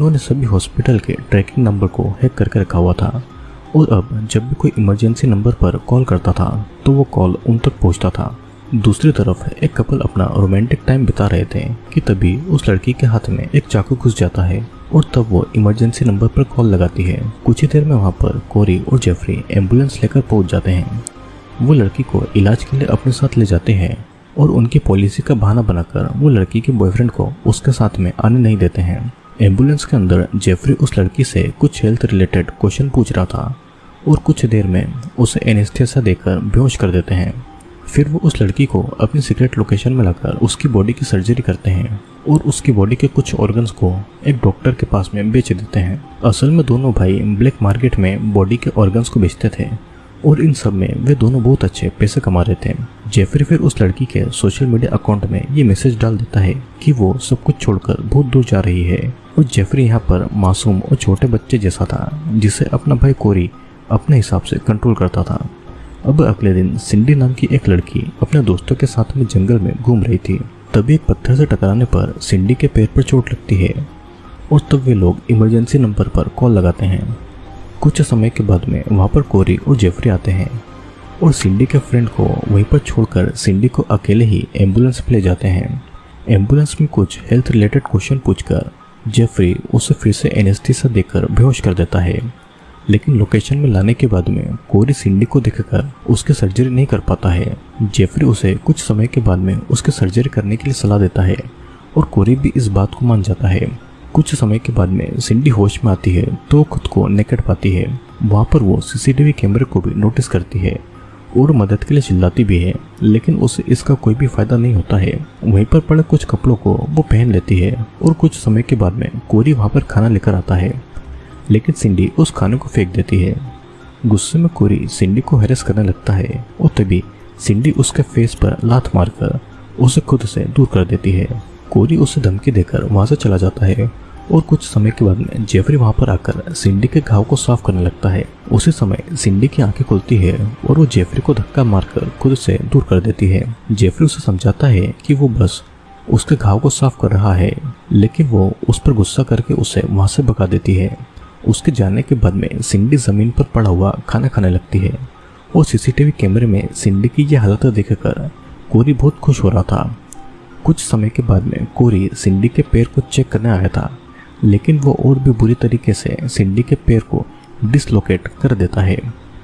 उन्होंने सभी हॉस्पिटल के ट्रैकिंग नंबर को हैक करके रखा हुआ था। और अब जब भी कोई इमरजेंसी नंबर पर कॉल करता था तो वो कॉल उन तक पहुँचता था। दूसरी तरफ़ एक कपल अपना रोमांटिक टाइम बिता रहे थे कि तभी उस लड़की के हाथ में एक चाकू घुस जाता है और तब वो इमरजेंसी नंबर पर कॉल लगाती है। कुछ ही देर में वहाँ पर कोरी और जेफरी एंबुलेंस लेकर पहुँच जाते हैं। वो लड़की को इलाज के लिए अपने साथ ले जाते हैं और उनकी पॉलिसी का बहाना बनाकर वो लड़की के बॉयफ्रेंड को उसके साथ में आने नहीं देते हैं। एंबुलेंस के अंदर जेफरी उस लड़की से कुछ हेल्थ रिलेटेड क्वेश्चन पूछ रहा था और कुछ देर में उसे एनेस्थेसा देकर बेहोश कर देते हैं। फिर वो उस लड़की को अपनी सीक्रेट लोकेशन में लाकर उसकी बॉडी की सर्जरी करते हैं और उसकी बॉडी के कुछ ऑर्गन्स को एक डॉक्टर के पास में बेच देते हैं। असल में दोनों भाई ब्लैक मार्केट में बॉडी के ऑर्गन्स को बेचते थे और इन सब में वे दोनों बहुत अच्छे पैसे कमा रहे थे। जेफरी फिर उस लड़की के सोशल मीडिया अकाउंट में ये मैसेज डाल देता है कि वो सब कुछ छोड़कर बहुत दूर जा रही है। और जेफरी यहाँ पर मासूम और छोटे बच्चे जैसा था, जिसे अपना भाई कोरी अपने हिसाब से कंट्रोल करता था। अब अगले दिन सिंडी नाम की एक लड़की अपने दोस्तों के साथ में जंगल में घूम रही थी। तभी एक पत्थर से टकराने पर सिंडी के पैर पर चोट लगती है। और तब वे लोग इमरजेंसी नंबर पर कॉल लगाते हैं। कुछ समय के बाद में वहाँ पर कोरी और जेफरी आते हैं और सिंडी के फ्रेंड को वहीं पर छोड़कर सिंडी को अकेले ही एंबुलेंस पर ले जाते हैं। एंबुलेंस में कुछ हेल्थ रिलेटेड क्वेश्चन पूछकर जेफरी उसे फिर से एनेस्थीसा देकर बेहोश कर देता है। लेकिन लोकेशन में लाने के बाद में कोरी सिंडी को देखकर उसकी सर्जरी नहीं कर पाता है। जेफरी उसे कुछ समय के बाद में उसकी सर्जरी करने के लिए सलाह देता है और कोरी भी इस बात को मान जाता है। कुछ समय के बाद में सिंडी होश में आती है तो खुद को नेकट पाती है। वहाँ पर वो सीसीटीवी कैमरे को भी नोटिस करती है और मदद के लिए चिल्लाती भी है, लेकिन उसे इसका कोई भी फ़ायदा नहीं होता है। वहीं पर पड़े कुछ कपड़ों को वो पहन लेती है और कुछ समय के बाद में कोरी वहाँ पर खाना लेकर आता है। लेकिन सिंडी उस खाने को फेंक देती है। गुस्से में कोरी सिंडी को हैरेस करने लगता है और तभी सिंडी उसके फेस पर लात मारकर उसे खुद से दूर कर देती है। कोरी उसे धमकी देकर वहाँ से चला जाता है और कुछ समय के बाद में जेफरी वहाँ पर आकर सिंडी के घाव को साफ़ करने लगता है। उसी समय सिंडी की आँखें खुलती है और वो जेफरी को धक्का मारकर खुद से दूर कर देती है। जेफरी उसे समझाता है कि वो बस उसके घाव को साफ़ कर रहा है, लेकिन वो उस पर गुस्सा करके उसे वहाँ से भगा देती है। उसके जाने के बाद में सिंडी ज़मीन पर पड़ा हुआ खाना खाने लगती है और सीसीटीवी कैमरे में सिंडी की यह हालत देखकर कोरी बहुत खुश हो रहा था। कुछ समय के बाद में कोरी सिंडी के पैर को चेक करने आया था, लेकिन वो और भी बुरी तरीके से सिंडी के पैर को डिसलोकेट कर देता है,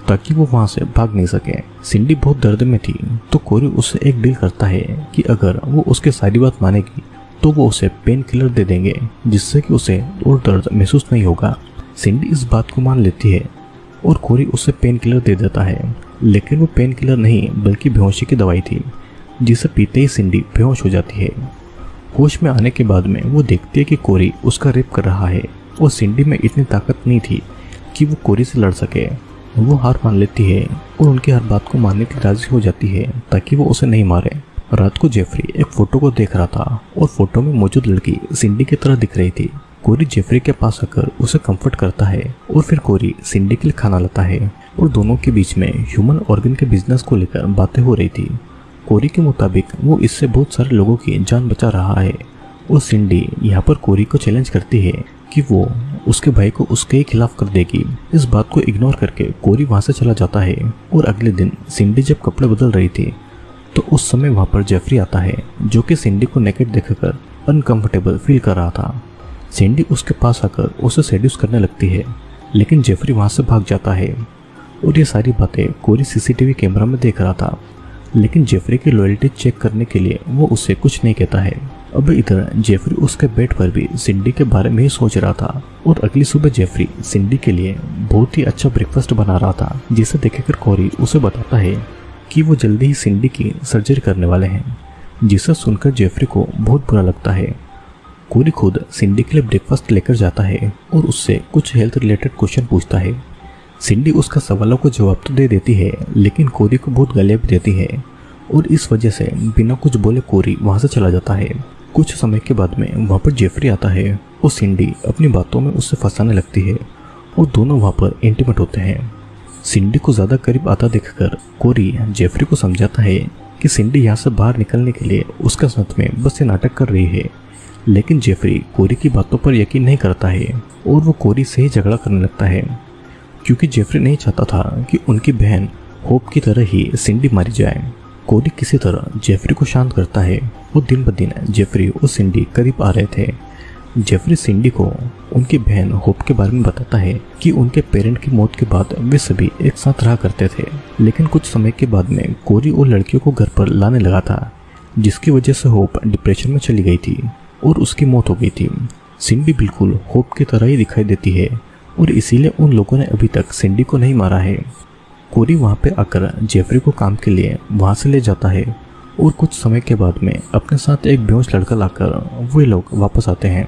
ताकि वो वहाँ से भाग नहीं सके। सिंडी बहुत दर्द में थी तो कोरी उससे एक डील करता है कि अगर वो उसके सारी बात मानेगी तो वो उसे पेन किलर दे देंगे, जिससे कि उसे और दर्द महसूस नहीं होगा। सिंडी इस बात को मान लेती है और कोरी उसे पेन किलर दे देता है, लेकिन वो पेन किलर नहीं, बल्कि बेहोशी की दवाई थी। जिसे पीते ही सिंडी बेहोश हो जाती है। होश में आने के बाद में वो देखती है कि कोरी उसका रेप कर रहा है। और सिंडी में इतनी ताकत नहीं थी कि वो कोरी से लड़ सके। वो हार मान लेती है और उनकी हर बात को मानने की राज़ी हो जाती है ताकि वो उसे नहीं मारे। रात को जेफरी एक फ़ोटो को देख रहा था और फ़ोटो में मौजूद लड़की सिंडी की तरह दिख रही थी। कोरी जेफरी के पास आकर उसे कंफर्ट करता है और फिर कोरी सिंडी के लिए खाना लाता है और दोनों के बीच में ह्यूमन ऑर्गन के बिज़नेस को लेकर बातें हो रही थी। कोरी के मुताबिक वो इससे बहुत सारे लोगों की जान बचा रहा है। और सिंडी यहाँ पर कोरी को चैलेंज करती है कि वो उसके भाई को उसके खिलाफ कर देगी। इस बात को इग्नोर करके कोरी वहाँ से चला जाता है। और अगले दिन सिंडी जब कपड़े बदल रही थी तो उस समय वहाँ पर जेफरी आता है, जो कि सिंडी को नेकेट देखकर अनकंफर्टेबल फील कर रहा था। सिंडी उसके पास आकर उसे सेड्यूस करने लगती है, लेकिन जेफरी वहाँ से भाग जाता है। और ये सारी बातें कोरी सीसीटीवी कैमरा में देख रहा था। लेकिन जेफरी की लॉयल्टी चेक करने के लिए वो उससे कुछ नहीं कहता है। अब इधर जेफरी उसके बेड पर भी सिंडी के बारे में ही सोच रहा था और अगली सुबह जेफरी सिंडी के लिए बहुत ही अच्छा ब्रेकफास्ट बना रहा था, जिसे देखकर कोरी उसे बताता है कि वो जल्दी ही सिंडी की सर्जरी करने वाले हैं, जिसे सुनकर जेफरी को बहुत बुरा लगता है। कोरी खुद सिंडी के लिए ब्रेकफास्ट लेकर जाता है और उससे कुछ हेल्थ रिलेटेड क्वेश्चन पूछता है। सिंडी उसका सवालों को जवाब तो दे देती है, लेकिन कोरी को बहुत गले भी देती है। और इस वजह से बिना कुछ बोले कोरी वहाँ से चला जाता है। कुछ समय के बाद में वहाँ पर जेफरी आता है और सिंडी अपनी बातों में उससे फंसाने लगती है और दोनों वहाँ पर इंटीमेट होते हैं। सिंडी को ज़्यादा करीब आता देखकर कोरी जेफरी को समझाता है कि सिंडी यहाँ से बाहर निकलने के लिए उसका साथ में बस ये नाटक कर रही है। लेकिन जेफरी कोरी की बातों पर यकीन नहीं करता है और वो कोरी से ही झगड़ा करने लगता है। क्योंकि जेफरी नहीं चाहता था कि उनकी बहन होप की तरह ही सिंडी मारी जाए। कोरी किसी तरह जेफरी को शांत करता है। वो दिन ब दिन जेफरी और सिंडी करीब आ रहे थे। जेफरी सिंडी को उनकी बहन होप के बारे में बताता है कि उनके पेरेंट की मौत के बाद वे सभी एक साथ रहा करते थे। लेकिन कुछ समय के बाद में कोरी और लड़कियों को घर पर लाने लगा था, जिसकी वजह से होप डिप्रेशन में चली गई थी और उसकी मौत हो गई थी। सिंडी बिल्कुल होप की तरह ही दिखाई देती है। और इसीलिए उन लोगों ने अभी तक सिंडी को नहीं मारा है। कोरी वहाँ पे आकर जेफरी को काम के लिए वहाँ से ले जाता है और कुछ समय के बाद में अपने साथ एक बेहोश लड़का लाकर वे लोग वापस आते हैं।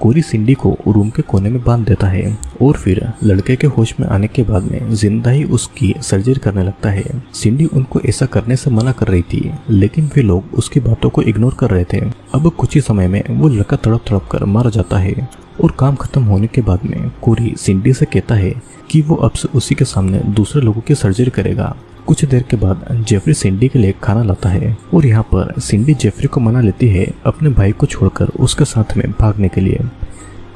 कोरी सिंडी को रूम के कोने में बाँध देता है और फिर लड़के के होश में आने के बाद में ज़िंदा ही उसकी सर्जरी करने लगता है। सिंडी उनको ऐसा करने से मना कर रही थी, लेकिन वे लोग उसकी बातों को इग्नोर कर रहे थे। अब कुछ ही समय में वो लड़का तड़प तड़प कर मारा जाता है और काम खत्म होने के बाद में कोरी सिंडी से कहता है कि वो अब से उसी के सामने दूसरे लोगों की सर्जरी करेगा। कुछ देर के बाद जेफरी सिंडी के लिए खाना लाता है और यहाँ पर सिंडी जेफरी को मना लेती है अपने भाई को छोड़कर उसके साथ में भागने के लिए।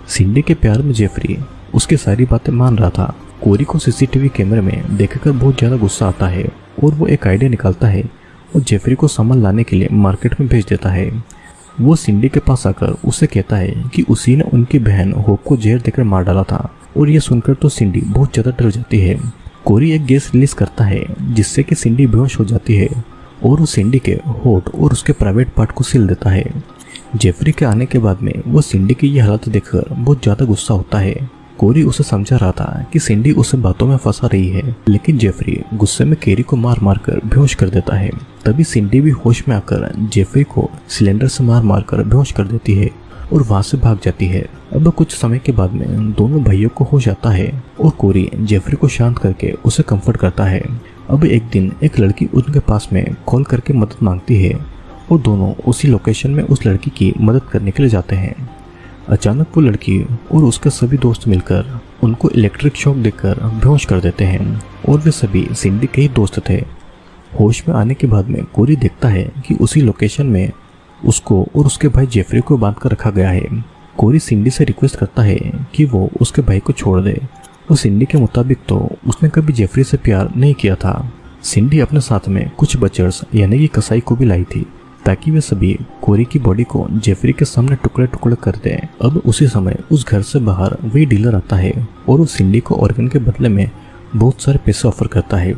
सिंडी के प्यार में जेफरी उसकी सारी बातें मान रहा था। कोरी को सीसीटीवी कैमरे में देखकर बहुत ज़्यादा गुस्सा आता है और वो एक आइडिया निकालता है और जेफरी को सामान लाने के लिए मार्केट में भेज देता है। वो सिंडी के पास आकर उसे कहता है कि उसी ने उनकी बहन होप को जहर देकर मार डाला था और ये सुनकर तो सिंडी बहुत ज़्यादा डर जाती है। कोरी एक गैस रिलीज़ करता है, जिससे कि सिंडी बेहोश हो जाती है और वो सिंडी के होठ और उसके प्राइवेट पार्ट को सिल देता है। जेफरी के आने के बाद में वो सिंडी की ये हालत देखकर बहुत ज़्यादा गुस्सा होता है। कोरी उसे समझा रहा था कि सिंडी उसे बातों में फंसा रही है, लेकिन जेफरी गुस्से में केरी को मार मार कर बेहोश कर देता है। तभी सिंडी भी होश में आकर जेफरी को सिलेंडर से मार मार कर बेहोश कर देती है। और वहाँ से भाग जाती है। अब कुछ समय के बाद में दोनों भाइयों को होश आता है और कोरी जेफरी को शांत करके उसे कंफर्ट करता है। अब एक दिन एक लड़की उनके पास में कॉल करके मदद मांगती है और दोनों उसी लोकेशन में उस लड़की की मदद करने के लिए जाते हैं। अचानक वो लड़की और उसके सभी दोस्त मिलकर उनको इलेक्ट्रिक शॉक देकर बेहोश कर देते हैं और वे सभी सिंडी के ही दोस्त थे। होश में आने के बाद में कोरी देखता है कि उसी लोकेशन में उसको और उसके भाई जेफरी को बाँध कर रखा गया है। कोरी सिंडी से रिक्वेस्ट करता है कि वो उसके भाई को छोड़ दे। और सिंडी के मुताबिक तो उसने कभी जेफरी से प्यार नहीं किया था। सिंडी अपने साथ में कुछ बचर्स यानी कि कसाई को भी लाई थी, ताकि वे सभी कोरी की बॉडी को जेफरी के सामने टुकड़े टुकड़े कर दें। अब उसी समय उस घर से बाहर वही डीलर आता है और उस सिंडी को ऑर्गन के बदले में बहुत सारे पैसे ऑफ़र करता है।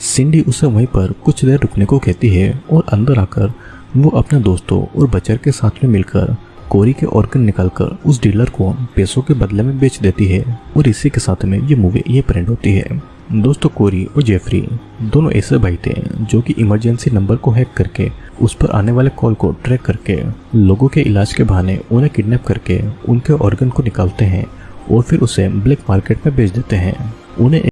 सिंडी उसे वहीं पर कुछ देर रुकने को कहती है और अंदर आकर वो अपने दोस्तों और बचर के साथ में मिलकर कोरी के ऑर्गन निकालकर उस डीलर को पैसों के बदले में बेच देती है और इसी के साथ में ये मूवी ये प्रिंट होती है। दोस्तों, कोरी और जेफरी दोनों ऐसे भाई थे जो कि इमरजेंसी नंबर को हैक करके, उस पर आने वाले कॉल को ट्रैक करके, लोगों के इलाज के बहाने उन्हें किडनैप करके उनके ऑर्गन को निकालते हैं और फिर उसे ब्लैक मार्केट में बेच देते हैं। उन्हें